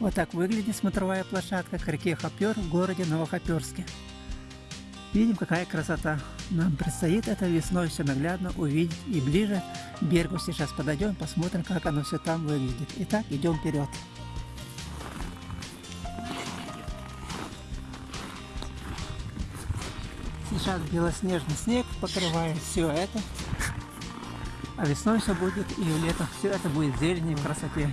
Вот так выглядит смотровая площадка к реке Хопер в городе Новохоперске. Видим, какая красота. Нам предстоит это весной все наглядно увидеть и ближе к берегу сейчас подойдем, посмотрим, как оно все там выглядит. Итак, идем вперед. Сейчас белоснежный снег покрывает все это. А весной все будет и летом все это будет зелень в красоте.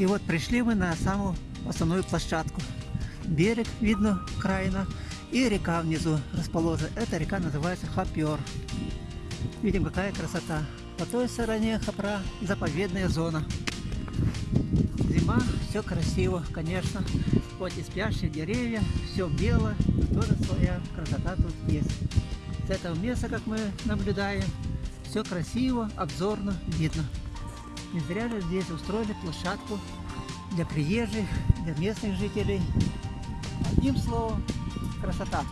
И вот пришли мы на самую основную площадку. Берег видно краина и река внизу расположена. Эта река называется Хопер. Видим, какая красота. По той стороне Хопра заповедная зона. Зима, все красиво, конечно. Хоть и спящие деревья, все бело, тоже своя красота тут есть. С этого места, как мы наблюдаем, все красиво, обзорно видно. Не зря же здесь устроили площадку для приезжих, для местных жителей. Одним словом, красота.